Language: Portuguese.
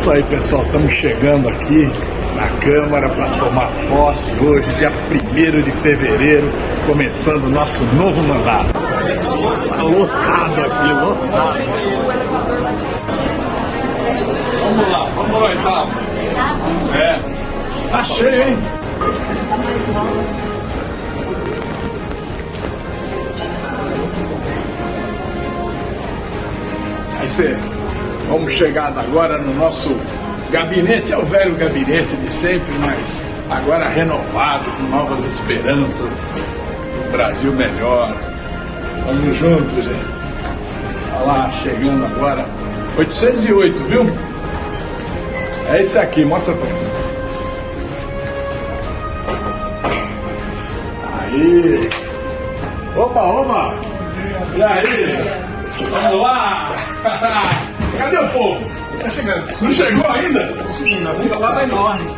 isso aí, pessoal. Estamos chegando aqui na Câmara para tomar posse hoje, dia 1 de fevereiro, começando o nosso novo mandato. Está lotado aqui, lotado. Vamos lá, vamos lá então. É, tá cheio, hein? Aí você, vamos chegar agora no nosso gabinete, é o velho gabinete de sempre, mas agora renovado, com novas esperanças, um Brasil melhor. Vamos juntos, gente. Olha lá, chegando agora, 808, viu? É esse aqui, mostra pra mim. Aí! Opa, opa! E aí? Vamos lá! Cadê o povo? Tá chegando. Não chegou ainda? Conseguindo, a fila lá tá enorme.